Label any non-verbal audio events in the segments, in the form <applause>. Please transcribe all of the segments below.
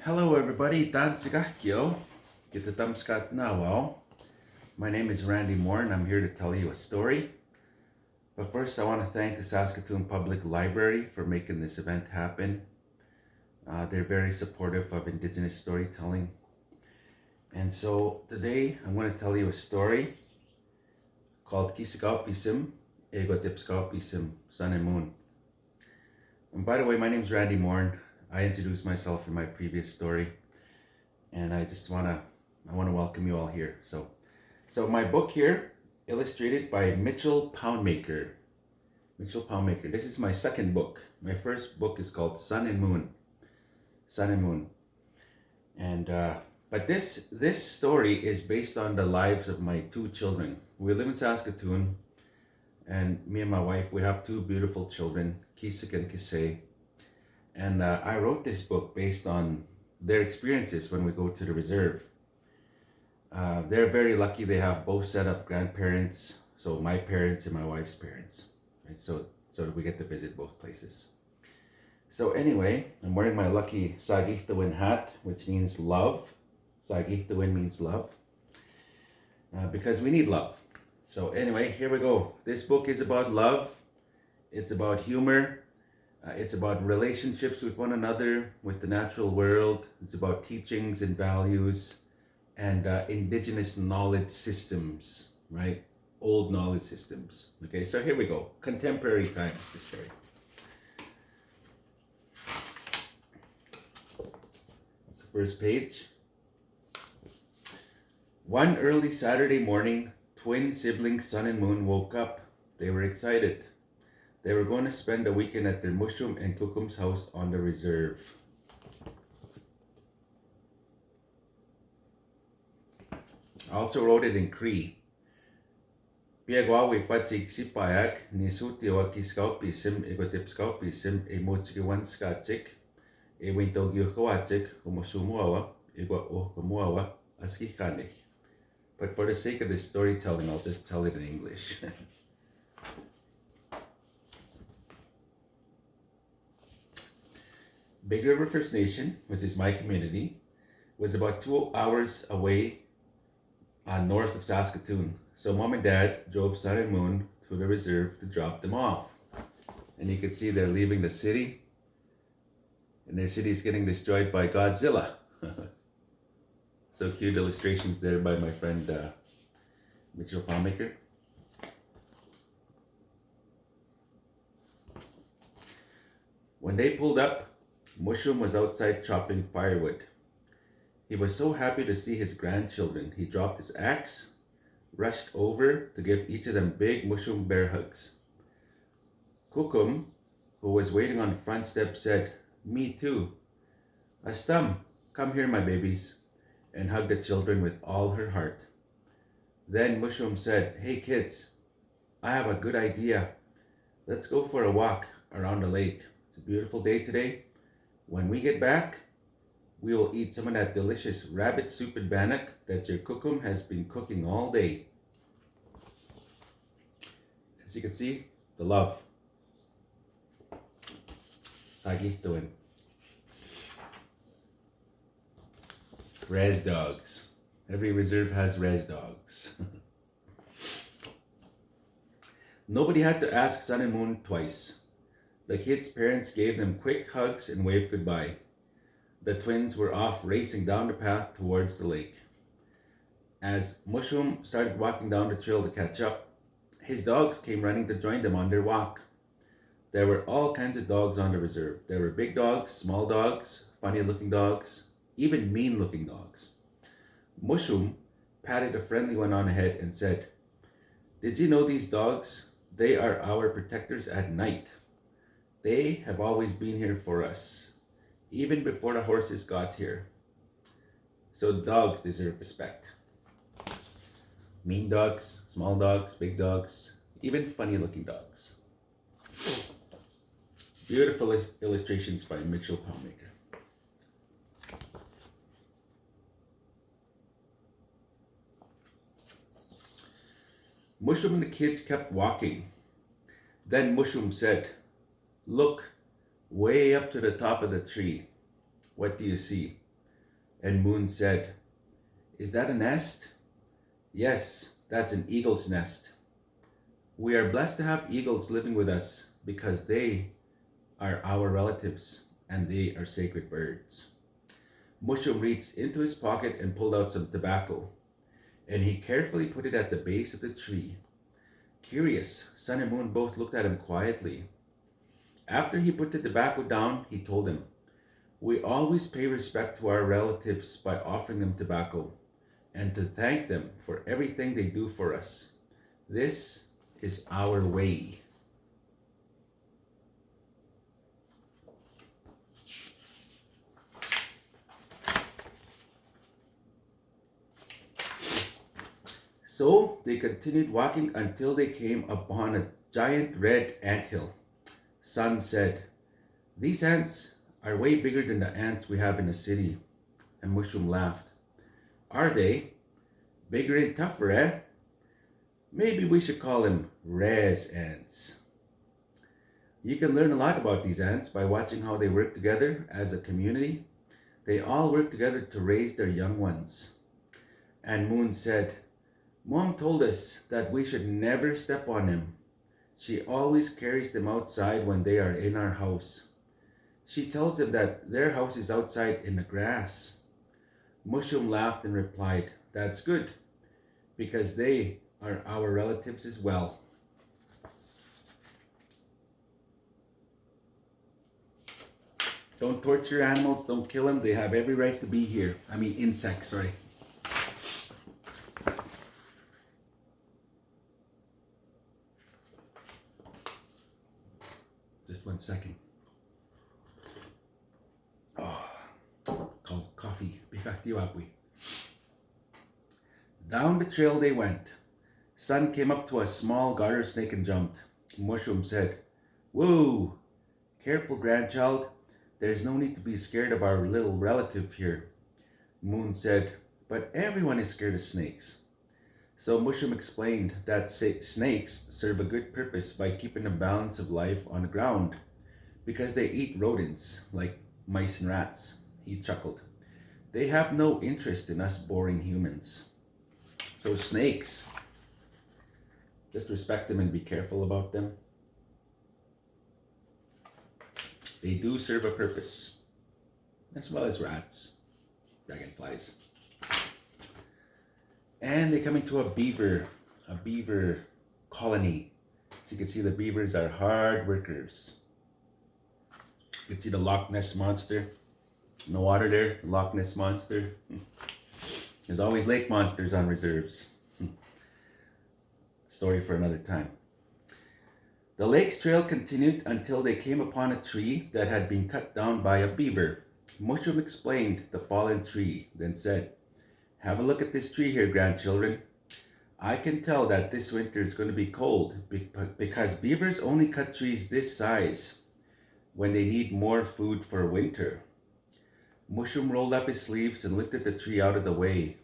Hello everybody, Dan Sigakyo. Kitatamskat Nawao. My name is Randy Morin and I'm here to tell you a story. But first I want to thank the Saskatoon Public Library for making this event happen. Uh, they're very supportive of Indigenous storytelling. And so today I'm going to tell you a story called Kisagaupisim, Ego Dipskaupisim, Sun and Moon. And by the way, my name is Randy Morin. I introduced myself in my previous story, and I just wanna I wanna welcome you all here. So, so my book here, illustrated by Mitchell Poundmaker. Mitchell Poundmaker. This is my second book. My first book is called Sun and Moon. Sun and Moon, and uh, but this this story is based on the lives of my two children. We live in Saskatoon, and me and my wife we have two beautiful children, Kisik and Kisei and uh, I wrote this book based on their experiences when we go to the reserve. Uh, they're very lucky they have both set of grandparents, so my parents and my wife's parents. Right? So, so we get to visit both places. So anyway, I'm wearing my lucky Sagihtawin hat, which means love. Sagihtawin means love. Uh, because we need love. So anyway, here we go. This book is about love. It's about humor. Uh, it's about relationships with one another, with the natural world. It's about teachings and values and uh, indigenous knowledge systems, right? Old knowledge systems. Okay, so here we go. Contemporary times, the story. That's the first page. One early Saturday morning, twin siblings Sun and Moon woke up. They were excited. They were going to spend the weekend at their Mushum and Kukum's house on the reserve. I also wrote it in Cree. Piagwawi patsig sipayak ni sutiwa kiskaupisim egotipskaupisim e mochikiwan skatsik e wintogyokawatsik humosumuawa ohkamuawa askikanik. But for the sake of this storytelling, I'll just tell it in English. <laughs> Big River First Nation, which is my community, was about two hours away uh, north of Saskatoon. So mom and dad drove Sun and Moon to the reserve to drop them off. And you can see they're leaving the city. And their city is getting destroyed by Godzilla. <laughs> so cute illustrations there by my friend uh, Mitchell Poundmaker. When they pulled up, Mushum was outside chopping firewood. He was so happy to see his grandchildren, he dropped his axe, rushed over to give each of them big Mushum bear hugs. Kukum, who was waiting on the front step, said, Me too. Astam, come here, my babies, and hugged the children with all her heart. Then Mushum said, Hey kids, I have a good idea. Let's go for a walk around the lake. It's a beautiful day today. When we get back, we will eat some of that delicious rabbit soup and bannock that your kukum has been cooking all day. As you can see, the love. Sagihtawin. Res dogs. Every reserve has res dogs. <laughs> Nobody had to ask Sun and Moon twice. The kids' parents gave them quick hugs and waved goodbye. The twins were off racing down the path towards the lake. As Mushum started walking down the trail to catch up, his dogs came running to join them on their walk. There were all kinds of dogs on the reserve. There were big dogs, small dogs, funny looking dogs, even mean looking dogs. Mushum patted a friendly one on the head and said, Did you know these dogs? They are our protectors at night. They have always been here for us, even before the horses got here. So dogs deserve respect. Mean dogs, small dogs, big dogs, even funny looking dogs. Beautiful illustrations by Mitchell Poundmaker. Mushum and the kids kept walking. Then Mushum said, Look way up to the top of the tree. What do you see? And Moon said, Is that a nest? Yes, that's an eagle's nest. We are blessed to have eagles living with us because they are our relatives and they are sacred birds. Mushum reached into his pocket and pulled out some tobacco, and he carefully put it at the base of the tree. Curious, Sun and Moon both looked at him quietly. After he put the tobacco down, he told him, We always pay respect to our relatives by offering them tobacco and to thank them for everything they do for us. This is our way. So they continued walking until they came upon a giant red ant hill. Sun said, These ants are way bigger than the ants we have in the city. And Mushum laughed. Are they? Bigger and tougher, eh? Maybe we should call them res ants. You can learn a lot about these ants by watching how they work together as a community. They all work together to raise their young ones. And Moon said, Mom told us that we should never step on them. She always carries them outside when they are in our house. She tells them that their house is outside in the grass. Mushum laughed and replied, That's good, because they are our relatives as well. Don't torture animals, don't kill them. They have every right to be here. I mean, insects, sorry. Just one second. Oh, called coffee. <laughs> Down the trail they went. Sun came up to a small garter snake and jumped. Mushum said, Whoa! Careful, grandchild. There's no need to be scared of our little relative here. Moon said, But everyone is scared of snakes. So Mushum explained that snakes serve a good purpose by keeping the balance of life on the ground because they eat rodents like mice and rats. He chuckled. They have no interest in us boring humans. So snakes, just respect them and be careful about them. They do serve a purpose, as well as rats, dragonflies. And they come into a beaver, a beaver colony. As you can see the beavers are hard workers. You can see the Loch Ness Monster in the water there, the Loch Ness Monster. There's always lake monsters on reserves. <laughs> Story for another time. The lake's trail continued until they came upon a tree that had been cut down by a beaver. Mushum explained the fallen tree, then said, have a look at this tree here, grandchildren. I can tell that this winter is going to be cold because beavers only cut trees this size when they need more food for winter. Mushum rolled up his sleeves and lifted the tree out of the way.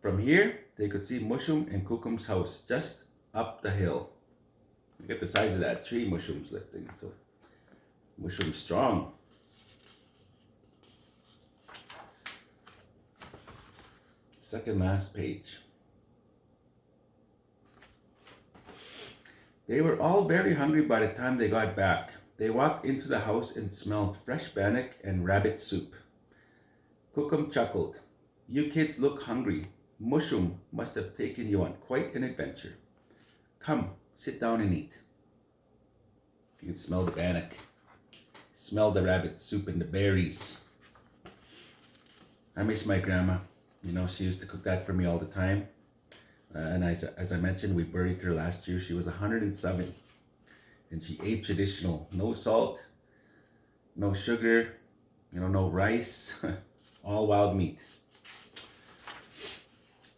From here, they could see Mushum and Kukum's house just up the hill. Look at the size of that tree Mushum's lifting. So Mushum's strong. second last page. They were all very hungry by the time they got back. They walked into the house and smelled fresh bannock and rabbit soup. Kukum chuckled. You kids look hungry. Mushum must have taken you on quite an adventure. Come, sit down and eat. You can smell the bannock. Smell the rabbit soup and the berries. I miss my grandma. You know, she used to cook that for me all the time. Uh, and as, as I mentioned, we buried her last year. She was 107. And she ate traditional. No salt, no sugar, you know, no rice. <laughs> all wild meat.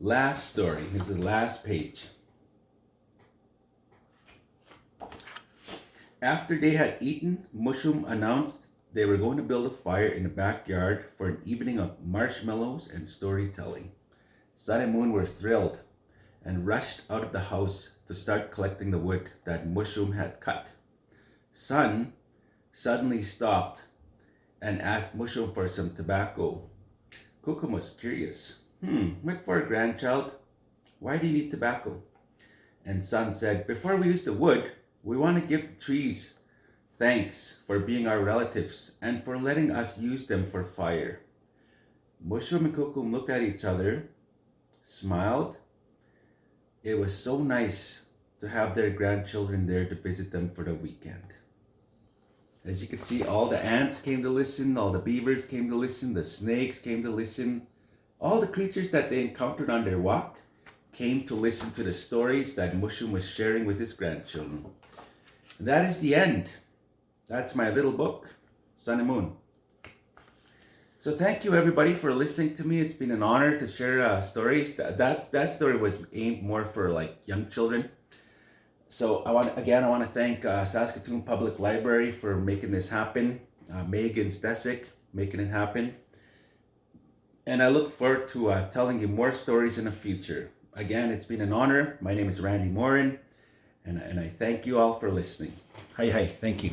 Last story. This is the last page. After they had eaten, Mushum announced they were going to build a fire in the backyard for an evening of marshmallows and storytelling. Sun and Moon were thrilled and rushed out of the house to start collecting the wood that Mushum had cut. Sun suddenly stopped and asked Mushum for some tobacco. Kukum was curious. Hmm, what for, grandchild? Why do you need tobacco? And Sun said, Before we use the wood, we want to give the trees thanks for being our relatives and for letting us use them for fire. Mushum and Kukum looked at each other, smiled. It was so nice to have their grandchildren there to visit them for the weekend. As you can see, all the ants came to listen, all the beavers came to listen, the snakes came to listen. All the creatures that they encountered on their walk came to listen to the stories that Mushum was sharing with his grandchildren. And that is the end. That's my little book, Sun and Moon. So thank you everybody for listening to me. It's been an honor to share uh, stories. That, that's, that story was aimed more for like young children. So I want again, I want to thank uh, Saskatoon Public Library for making this happen. Uh, Megan Stesic making it happen. And I look forward to uh, telling you more stories in the future. Again, it's been an honor. My name is Randy Morin, and, and I thank you all for listening. Hi, hi. Thank you.